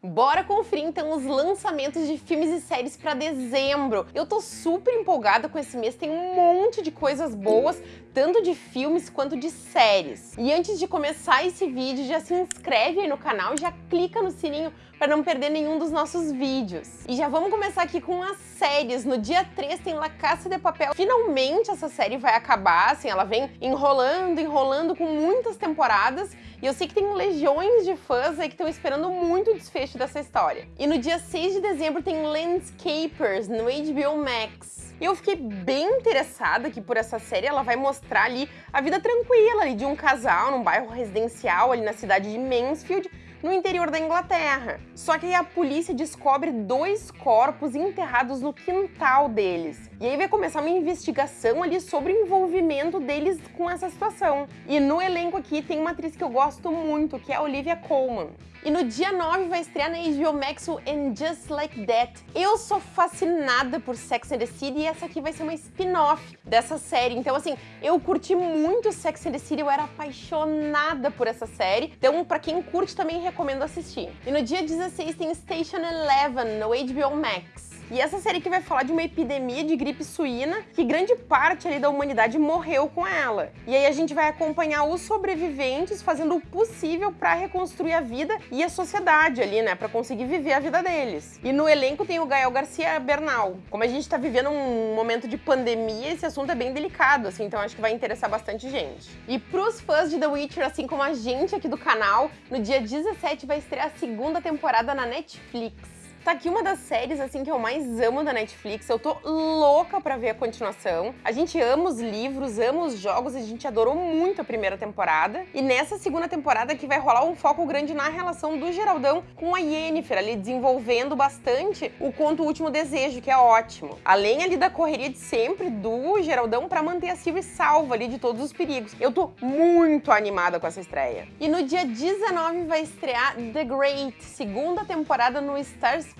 Bora conferir então os lançamentos de filmes e séries para dezembro. Eu tô super empolgada com esse mês, tem um monte de coisas boas, tanto de filmes quanto de séries. E antes de começar esse vídeo, já se inscreve aí no canal já clica no sininho para não perder nenhum dos nossos vídeos. E já vamos começar aqui com as séries. No dia 3 tem La Casa de Papel. Finalmente essa série vai acabar, assim, ela vem enrolando, enrolando com muitas temporadas e eu sei que tem legiões de fãs aí que estão esperando muito o desfecho dessa história. E no dia 6 de dezembro tem Landscapers no HBO Max. E eu fiquei bem interessada aqui por essa série, ela vai mostrar ali a vida tranquila ali de um casal num bairro residencial ali na cidade de Mansfield, no interior da Inglaterra. Só que aí a polícia descobre dois corpos enterrados no quintal deles. E aí vai começar uma investigação ali sobre o envolvimento deles com essa situação. E no elenco aqui tem uma atriz que eu gosto muito, que é a Olivia Colman. E no dia 9 vai estrear na HBO Max o And Just Like That. Eu sou fascinada por Sex and the City e essa aqui vai ser uma spin-off dessa série. Então, assim, eu curti muito Sex and the City, eu era apaixonada por essa série. Então, pra quem curte, também recomendo assistir. E no dia 16 tem Station Eleven no HBO Max. E essa série que vai falar de uma epidemia de gripe suína, que grande parte ali da humanidade morreu com ela. E aí a gente vai acompanhar os sobreviventes fazendo o possível para reconstruir a vida e a sociedade ali, né, para conseguir viver a vida deles. E no elenco tem o Gael Garcia Bernal. Como a gente tá vivendo um momento de pandemia, esse assunto é bem delicado, assim, então acho que vai interessar bastante gente. E pros fãs de The Witcher, assim como a gente aqui do canal, no dia 17 vai estrear a segunda temporada na Netflix. Tá aqui uma das séries, assim, que eu mais amo da Netflix. Eu tô louca pra ver a continuação. A gente ama os livros, ama os jogos, a gente adorou muito a primeira temporada. E nessa segunda temporada que vai rolar um foco grande na relação do Geraldão com a Yennefer, ali desenvolvendo bastante o conto Último Desejo, que é ótimo. Além ali da correria de sempre do Geraldão pra manter a Sylvie salva ali de todos os perigos. Eu tô muito animada com essa estreia. E no dia 19 vai estrear The Great, segunda temporada no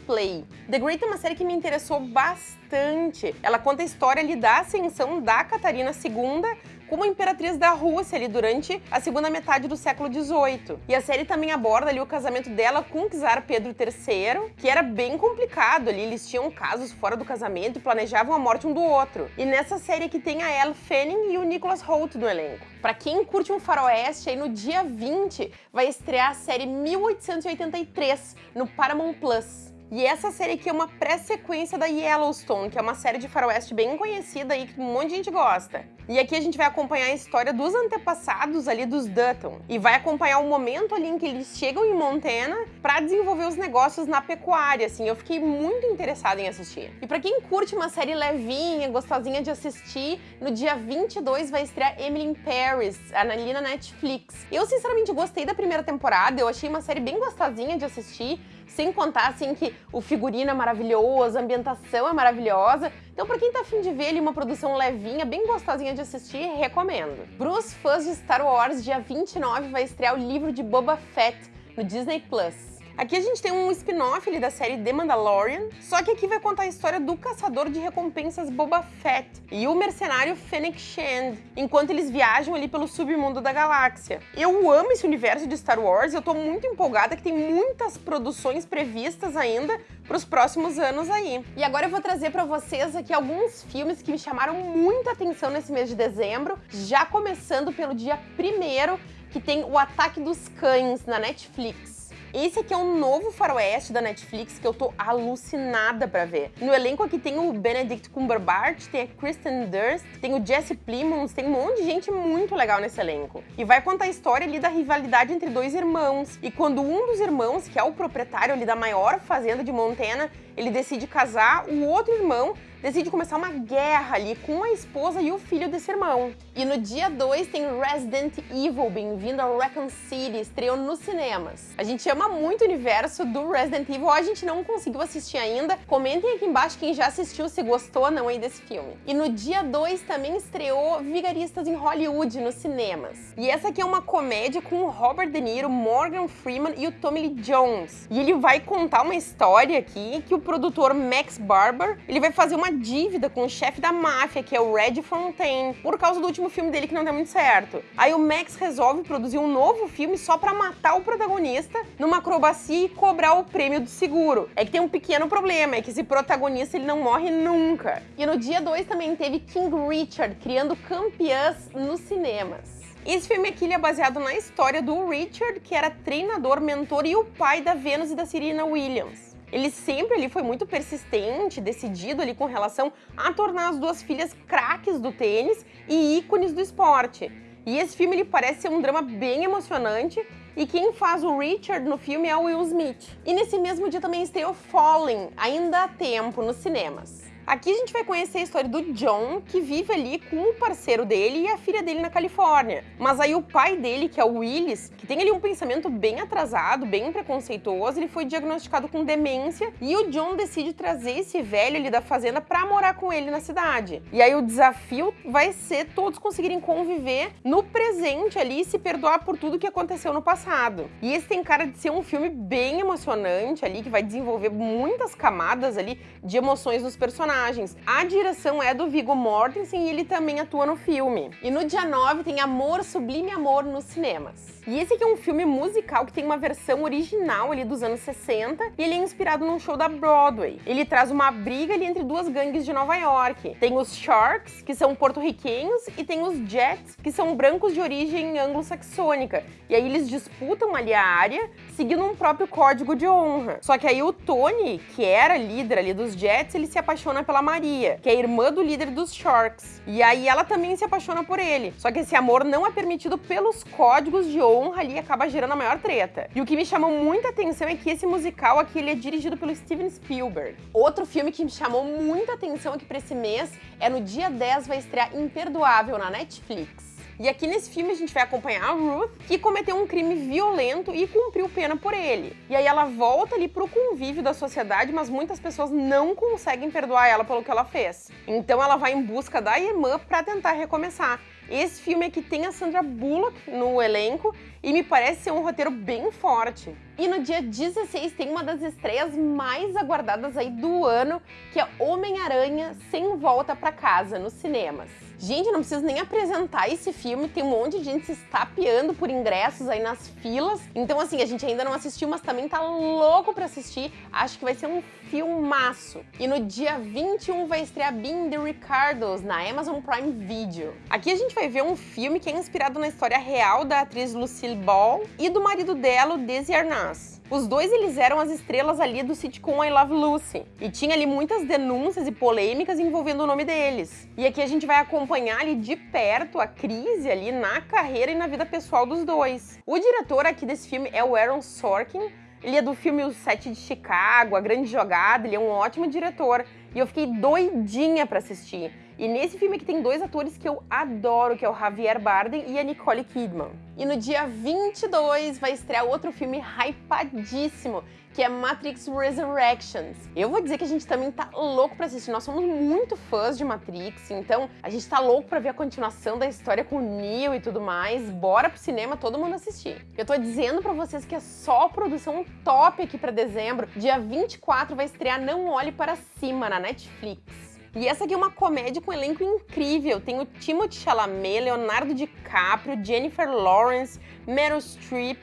Play. The Great é uma série que me interessou bastante. Ela conta a história ali da ascensão da Catarina II como imperatriz da Rússia ali durante a segunda metade do século XVIII. E a série também aborda ali o casamento dela com o czar Pedro III, que era bem complicado ali, eles tinham casos fora do casamento e planejavam a morte um do outro. E nessa série aqui tem a Elle Fanning e o Nicholas Hoult no elenco. Pra quem curte um faroeste, aí no dia 20 vai estrear a série 1883 no Paramount Plus. E essa série aqui é uma pré-sequência da Yellowstone, que é uma série de faroeste bem conhecida aí, que um monte de gente gosta. E aqui a gente vai acompanhar a história dos antepassados ali dos Dutton. E vai acompanhar o momento ali em que eles chegam em Montana para desenvolver os negócios na pecuária, assim. Eu fiquei muito interessada em assistir. E para quem curte uma série levinha, gostosinha de assistir, no dia 22 vai estrear Emily in Paris, ali na Netflix. Eu, sinceramente, gostei da primeira temporada, eu achei uma série bem gostosinha de assistir, sem contar, assim, que o figurino é maravilhoso, a ambientação é maravilhosa. Então, pra quem tá afim de ver ali uma produção levinha, bem gostosinha de assistir, recomendo. Pros fãs de Star Wars, dia 29 vai estrear o livro de Boba Fett no Disney+. Plus. Aqui a gente tem um spin-off da série The Mandalorian, só que aqui vai contar a história do caçador de recompensas Boba Fett e o mercenário Fennec Shand, enquanto eles viajam ali pelo submundo da galáxia. Eu amo esse universo de Star Wars, eu tô muito empolgada que tem muitas produções previstas ainda para os próximos anos aí. E agora eu vou trazer para vocês aqui alguns filmes que me chamaram muita atenção nesse mês de dezembro, já começando pelo dia 1 que tem O Ataque dos Cães na Netflix. Esse aqui é um novo faroeste da Netflix que eu tô alucinada pra ver. No elenco aqui tem o Benedict Cumberbatch, tem a Kristen Durst, tem o Jesse Plemons, tem um monte de gente muito legal nesse elenco. E vai contar a história ali da rivalidade entre dois irmãos. E quando um dos irmãos, que é o proprietário ali da maior fazenda de Montana, ele decide casar, o outro irmão decide começar uma guerra ali com a esposa e o filho desse irmão. E no dia 2 tem Resident Evil, bem-vindo ao Raccoon City, estreou nos cinemas. A gente ama muito o universo do Resident Evil, a gente não conseguiu assistir ainda. Comentem aqui embaixo quem já assistiu, se gostou ou não aí desse filme. E no dia 2 também estreou Vigaristas em Hollywood nos cinemas. E essa aqui é uma comédia com Robert De Niro, Morgan Freeman e o Tommy Lee Jones. E ele vai contar uma história aqui que o produtor Max Barber, ele vai fazer uma uma dívida com o chefe da máfia, que é o Red Fontaine, por causa do último filme dele que não deu muito certo. Aí o Max resolve produzir um novo filme só pra matar o protagonista numa acrobacia e cobrar o prêmio do seguro. É que tem um pequeno problema, é que esse protagonista ele não morre nunca. E no dia 2 também teve King Richard criando campeãs nos cinemas. Esse filme aqui é baseado na história do Richard, que era treinador, mentor e o pai da Venus e da Serena Williams. Ele sempre ali foi muito persistente, decidido ali com relação a tornar as duas filhas craques do tênis e ícones do esporte. E esse filme ele parece ser um drama bem emocionante e quem faz o Richard no filme é o Will Smith. E nesse mesmo dia também estreou Falling, ainda há tempo, nos cinemas. Aqui a gente vai conhecer a história do John, que vive ali com o parceiro dele e a filha dele na Califórnia. Mas aí o pai dele, que é o Willis, que tem ali um pensamento bem atrasado, bem preconceituoso, ele foi diagnosticado com demência e o John decide trazer esse velho ali da fazenda para morar com ele na cidade. E aí o desafio vai ser todos conseguirem conviver no presente ali e se perdoar por tudo que aconteceu no passado. E esse tem cara de ser um filme bem emocionante ali, que vai desenvolver muitas camadas ali de emoções dos personagens personagens. A direção é do Viggo Mortensen e ele também atua no filme. E no dia 9 tem Amor, Sublime Amor nos cinemas. E esse aqui é um filme musical que tem uma versão original ali dos anos 60 e ele é inspirado num show da Broadway. Ele traz uma briga ali entre duas gangues de Nova York. Tem os Sharks, que são porto-riquenhos, e tem os Jets, que são brancos de origem anglo-saxônica. E aí eles disputam ali a área, seguindo um próprio código de honra. Só que aí o Tony, que era líder ali dos Jets, ele se apaixona pela Maria, que é irmã do líder dos Sharks. E aí ela também se apaixona por ele. Só que esse amor não é permitido pelos códigos de honra ali e acaba gerando a maior treta. E o que me chamou muita atenção é que esse musical aqui ele é dirigido pelo Steven Spielberg. Outro filme que me chamou muita atenção aqui para esse mês é no dia 10 vai estrear Imperdoável na Netflix. E aqui nesse filme a gente vai acompanhar a Ruth, que cometeu um crime violento e cumpriu pena por ele. E aí ela volta ali pro convívio da sociedade, mas muitas pessoas não conseguem perdoar ela pelo que ela fez. Então ela vai em busca da irmã para tentar recomeçar. Esse filme aqui tem a Sandra Bullock no elenco e me parece ser um roteiro bem forte. E no dia 16 tem uma das estreias mais aguardadas aí do ano, que é Homem-Aranha Sem Volta para Casa, nos cinemas. Gente, não preciso nem apresentar esse filme, tem um monte de gente se estapeando por ingressos aí nas filas. Então, assim, a gente ainda não assistiu, mas também tá louco pra assistir. Acho que vai ser um filmaço. E no dia 21 vai estrear Being the Ricardos na Amazon Prime Video. Aqui a gente vai ver um filme que é inspirado na história real da atriz Lucille Ball e do marido dela, Desi Arnaz. Os dois eles eram as estrelas ali do sitcom I Love Lucy. E tinha ali muitas denúncias e polêmicas envolvendo o nome deles. E aqui a gente vai acompanhar ali de perto a crise ali na carreira e na vida pessoal dos dois. O diretor aqui desse filme é o Aaron Sorkin. Ele é do filme O Sete de Chicago, A Grande Jogada, ele é um ótimo diretor. E eu fiquei doidinha para assistir. E nesse filme aqui tem dois atores que eu adoro, que é o Javier Bardem e a Nicole Kidman. E no dia 22 vai estrear outro filme hypadíssimo, que é Matrix Resurrections. Eu vou dizer que a gente também tá louco pra assistir, nós somos muito fãs de Matrix, então a gente tá louco pra ver a continuação da história com o Neo e tudo mais. Bora pro cinema todo mundo assistir. Eu tô dizendo pra vocês que é só produção top aqui pra dezembro. Dia 24 vai estrear Não Olhe Para Cima na Netflix. E essa aqui é uma comédia com um elenco incrível. Tem o Timothée Chalamet, Leonardo DiCaprio, Jennifer Lawrence, Meryl Streep,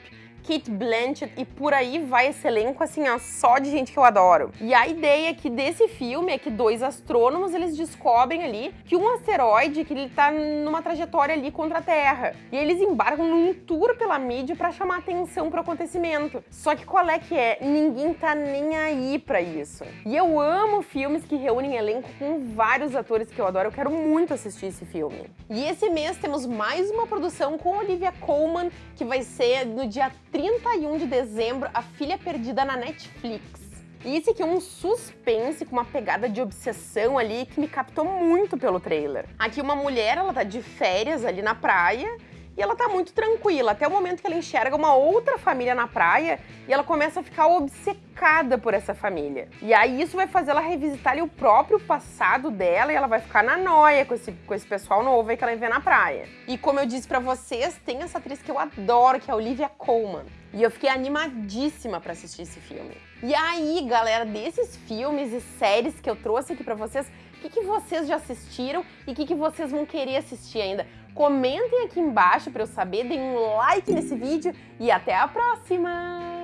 Kate Blanchett e por aí vai esse elenco, assim, ó, só de gente que eu adoro. E a ideia aqui desse filme é que dois astrônomos, eles descobrem ali que um asteroide, que ele tá numa trajetória ali contra a Terra. E eles embarcam num tour pela mídia para chamar atenção pro acontecimento. Só que qual é que é? Ninguém tá nem aí para isso. E eu amo filmes que reúnem elenco com vários atores que eu adoro. Eu quero muito assistir esse filme. E esse mês temos mais uma produção com Olivia Colman, que vai ser no dia 31 de dezembro, A Filha Perdida na Netflix. E esse aqui é um suspense com uma pegada de obsessão ali que me captou muito pelo trailer. Aqui uma mulher, ela tá de férias ali na praia e ela tá muito tranquila, até o momento que ela enxerga uma outra família na praia e ela começa a ficar obcecada por essa família. E aí isso vai fazer ela revisitar ali, o próprio passado dela e ela vai ficar na noia com esse, com esse pessoal novo aí que ela vê na praia. E como eu disse pra vocês, tem essa atriz que eu adoro, que é a Olivia Colman. E eu fiquei animadíssima para assistir esse filme. E aí, galera, desses filmes e séries que eu trouxe aqui para vocês, que, que vocês já assistiram e o que, que vocês vão querer assistir ainda. Comentem aqui embaixo para eu saber, deem um like nesse vídeo e até a próxima!